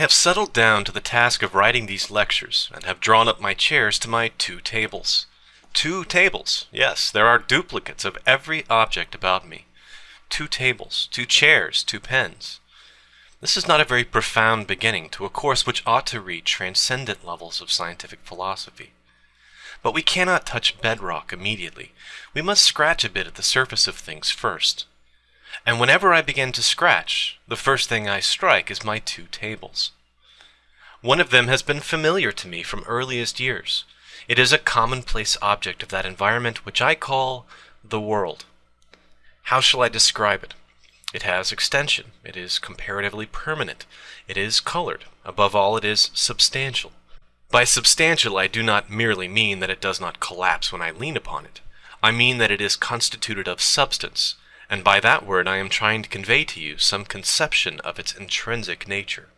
have settled down to the task of writing these lectures and have drawn up my chairs to my two tables. Two tables, yes, there are duplicates of every object about me. Two tables, two chairs, two pens. This is not a very profound beginning to a course which ought to reach transcendent levels of scientific philosophy. But we cannot touch bedrock immediately. We must scratch a bit at the surface of things first. And whenever I begin to scratch, the first thing I strike is my two tables. One of them has been familiar to me from earliest years. It is a commonplace object of that environment which I call the world. How shall I describe it? It has extension. It is comparatively permanent. It is colored. Above all, it is substantial. By substantial, I do not merely mean that it does not collapse when I lean upon it. I mean that it is constituted of substance, and by that word I am trying to convey to you some conception of its intrinsic nature.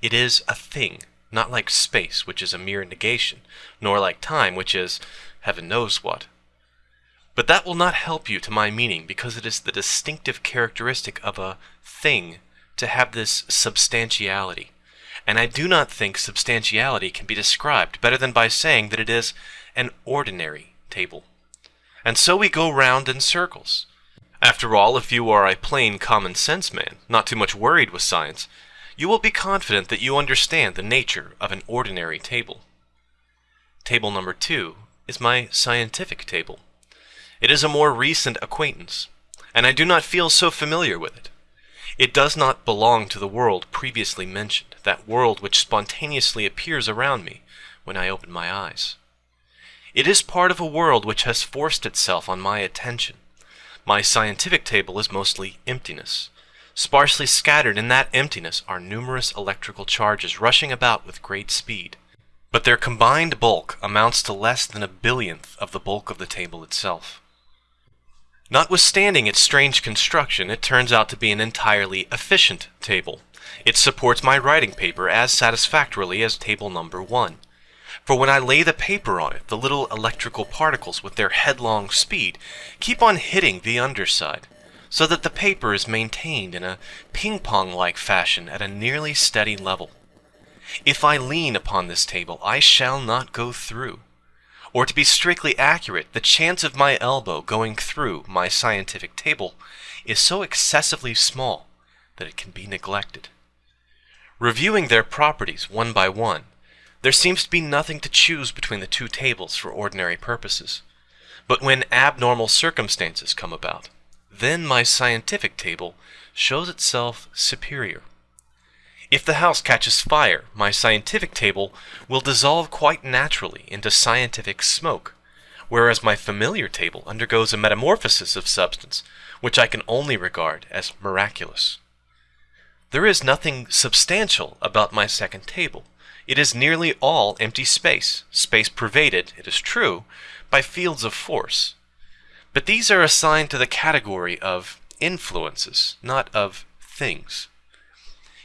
It is a thing, not like space, which is a mere negation, nor like time, which is heaven knows what. But that will not help you to my meaning, because it is the distinctive characteristic of a thing to have this substantiality. And I do not think substantiality can be described better than by saying that it is an ordinary table. And so we go round in circles. After all, if you are a plain common sense man, not too much worried with science, you will be confident that you understand the nature of an ordinary table. Table number two is my scientific table. It is a more recent acquaintance, and I do not feel so familiar with it. It does not belong to the world previously mentioned, that world which spontaneously appears around me when I open my eyes. It is part of a world which has forced itself on my attention, my scientific table is mostly emptiness. Sparsely scattered in that emptiness are numerous electrical charges rushing about with great speed. But their combined bulk amounts to less than a billionth of the bulk of the table itself. Notwithstanding its strange construction, it turns out to be an entirely efficient table. It supports my writing paper as satisfactorily as table number one. For when I lay the paper on it, the little electrical particles with their headlong speed keep on hitting the underside, so that the paper is maintained in a ping-pong-like fashion at a nearly steady level. If I lean upon this table, I shall not go through. Or to be strictly accurate, the chance of my elbow going through my scientific table is so excessively small that it can be neglected. Reviewing their properties one by one, there seems to be nothing to choose between the two tables for ordinary purposes. But when abnormal circumstances come about, then my scientific table shows itself superior. If the house catches fire, my scientific table will dissolve quite naturally into scientific smoke, whereas my familiar table undergoes a metamorphosis of substance, which I can only regard as miraculous. There is nothing substantial about my second table, it is nearly all empty space, space pervaded, it is true, by fields of force. But these are assigned to the category of influences, not of things.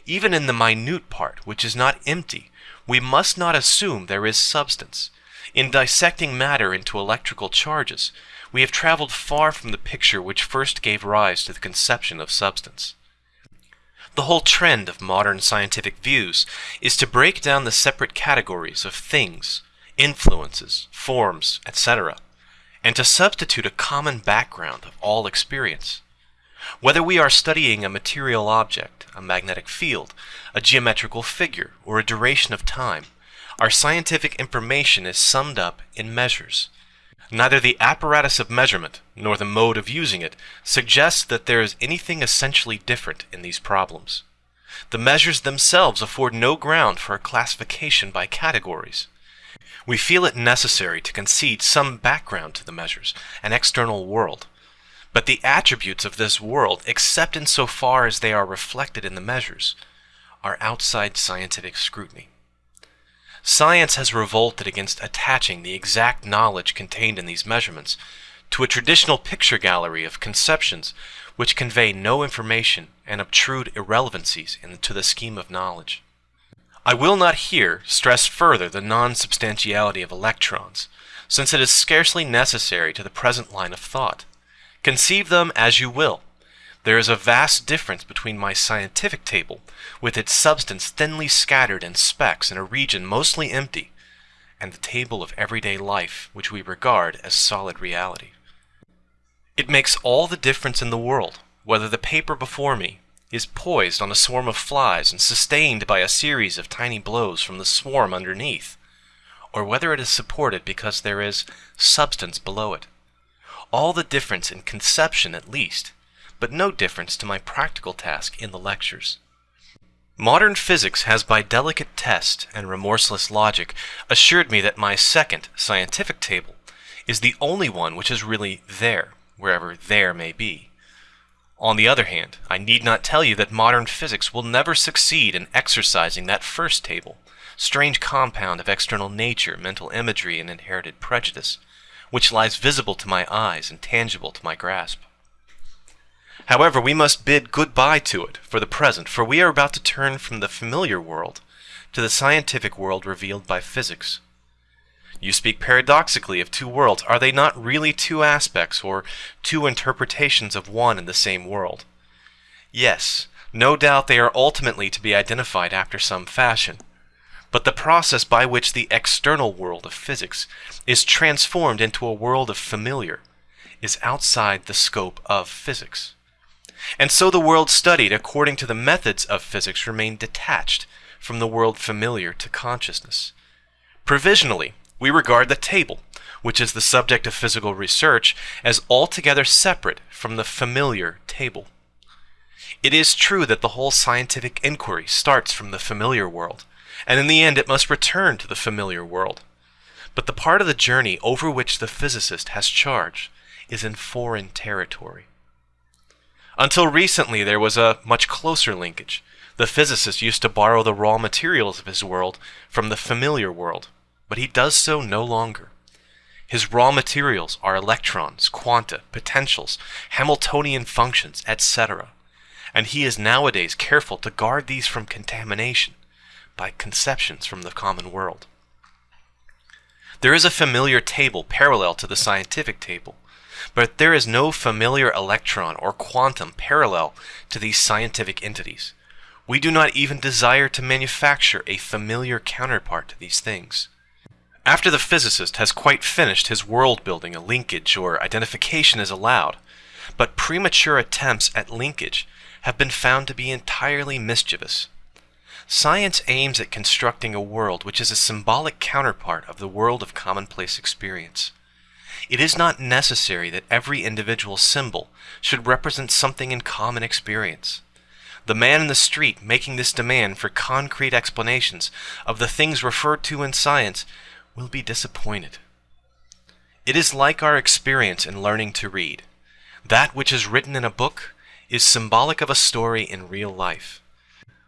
Even in the minute part, which is not empty, we must not assume there is substance. In dissecting matter into electrical charges, we have traveled far from the picture which first gave rise to the conception of substance. The whole trend of modern scientific views is to break down the separate categories of things, influences, forms, etc., and to substitute a common background of all experience. Whether we are studying a material object, a magnetic field, a geometrical figure, or a duration of time, our scientific information is summed up in measures. Neither the apparatus of measurement nor the mode of using it suggests that there is anything essentially different in these problems. The measures themselves afford no ground for a classification by categories. We feel it necessary to concede some background to the measures, an external world. But the attributes of this world, except in so far as they are reflected in the measures, are outside scientific scrutiny. Science has revolted against attaching the exact knowledge contained in these measurements to a traditional picture gallery of conceptions which convey no information and obtrude irrelevancies into the scheme of knowledge. I will not here stress further the non-substantiality of electrons, since it is scarcely necessary to the present line of thought. Conceive them as you will, There is a vast difference between my scientific table, with its substance thinly scattered in specks in a region mostly empty, and the table of everyday life, which we regard as solid reality. It makes all the difference in the world whether the paper before me is poised on a swarm of flies and sustained by a series of tiny blows from the swarm underneath, or whether it is supported because there is substance below it. All the difference in conception at least, but no difference to my practical task in the lectures. Modern physics has by delicate test and remorseless logic assured me that my second scientific table is the only one which is really there, wherever there may be. On the other hand, I need not tell you that modern physics will never succeed in exercising that first table, strange compound of external nature, mental imagery, and inherited prejudice, which lies visible to my eyes and tangible to my grasp. However, we must bid goodbye to it for the present, for we are about to turn from the familiar world to the scientific world revealed by physics. You speak paradoxically of two worlds. Are they not really two aspects or two interpretations of one and the same world? Yes, no doubt they are ultimately to be identified after some fashion. But the process by which the external world of physics is transformed into a world of familiar is outside the scope of physics. And so the world studied according to the methods of physics remained detached from the world familiar to consciousness. Provisionally, we regard the table, which is the subject of physical research, as altogether separate from the familiar table. It is true that the whole scientific inquiry starts from the familiar world, and in the end it must return to the familiar world. But the part of the journey over which the physicist has charge is in foreign territory. Until recently, there was a much closer linkage. The physicist used to borrow the raw materials of his world from the familiar world, but he does so no longer. His raw materials are electrons, quanta, potentials, Hamiltonian functions, etc., and he is nowadays careful to guard these from contamination by conceptions from the common world. There is a familiar table parallel to the scientific table, but there is no familiar electron or quantum parallel to these scientific entities. We do not even desire to manufacture a familiar counterpart to these things. After the physicist has quite finished his world building, a linkage or identification is allowed, but premature attempts at linkage have been found to be entirely mischievous. Science aims at constructing a world which is a symbolic counterpart of the world of commonplace experience. It is not necessary that every individual symbol should represent something in common experience. The man in the street making this demand for concrete explanations of the things referred to in science will be disappointed. It is like our experience in learning to read. That which is written in a book is symbolic of a story in real life.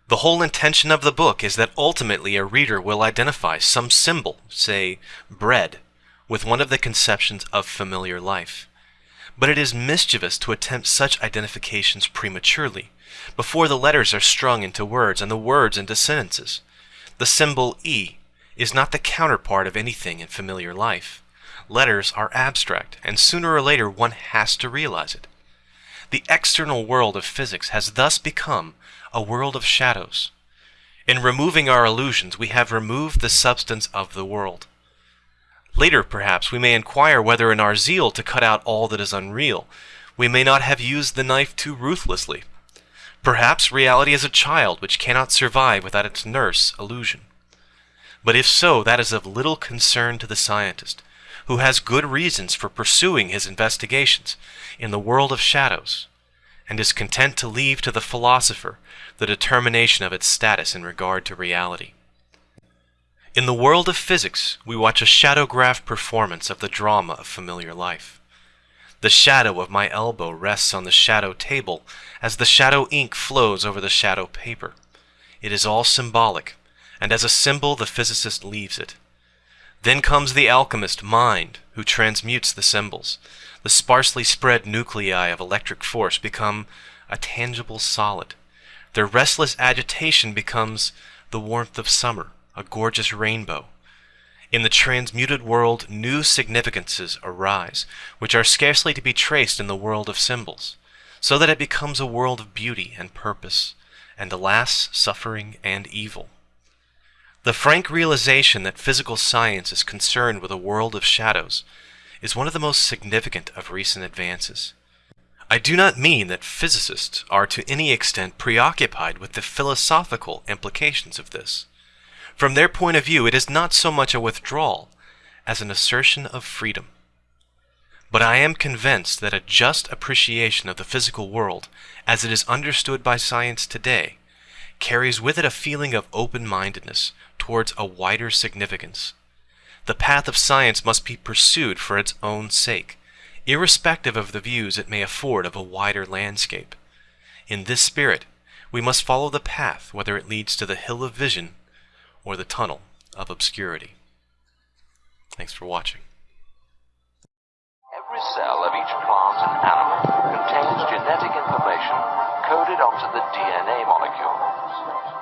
The whole intention of the book is that ultimately a reader will identify some symbol, say bread, with one of the conceptions of familiar life. But it is mischievous to attempt such identifications prematurely, before the letters are strung into words and the words into sentences. The symbol E is not the counterpart of anything in familiar life. Letters are abstract, and sooner or later one has to realize it. The external world of physics has thus become a world of shadows. In removing our illusions, we have removed the substance of the world. Later, perhaps, we may inquire whether in our zeal to cut out all that is unreal, we may not have used the knife too ruthlessly. Perhaps reality is a child which cannot survive without its nurse, illusion. But if so, that is of little concern to the scientist, who has good reasons for pursuing his investigations in the world of shadows, and is content to leave to the philosopher the determination of its status in regard to reality. In the world of physics, we watch a shadowgraph performance of the drama of familiar life. The shadow of my elbow rests on the shadow table as the shadow ink flows over the shadow paper. It is all symbolic, and as a symbol the physicist leaves it. Then comes the alchemist mind, who transmutes the symbols. The sparsely spread nuclei of electric force become a tangible solid. Their restless agitation becomes the warmth of summer, a gorgeous rainbow. In the transmuted world, new significances arise, which are scarcely to be traced in the world of symbols. so that it becomes a world of beauty and purpose, and alas, suffering and evil. The frank realization that physical science is concerned with a world of shadows is one of the most significant of recent advances. I do not mean that physicists are to any extent preoccupied with the philosophical implications of this. From their point of view, it is not so much a withdrawal as an assertion of freedom. But I am convinced that a just appreciation of the physical world, as it is understood by science today, carries with it a feeling of open-mindedness towards a wider significance. The path of science must be pursued for its own sake, irrespective of the views it may afford of a wider landscape. In this spirit, we must follow the path whether it leads to the hill of vision or the tunnel of obscurity. Thanks for watching. Every cell of each plant and animal contains genetic information coded onto the DNA molecule.